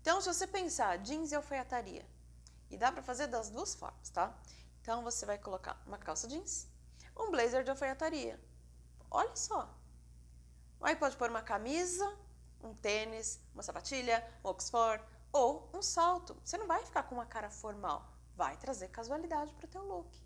Então, se você pensar jeans e alfaiataria, e dá para fazer das duas formas, tá? Então, você vai colocar uma calça jeans, um blazer de alfaiataria. Olha só. Aí pode pôr uma camisa, um tênis, uma sapatilha, um oxford ou um salto. Você não vai ficar com uma cara formal, vai trazer casualidade para o teu look.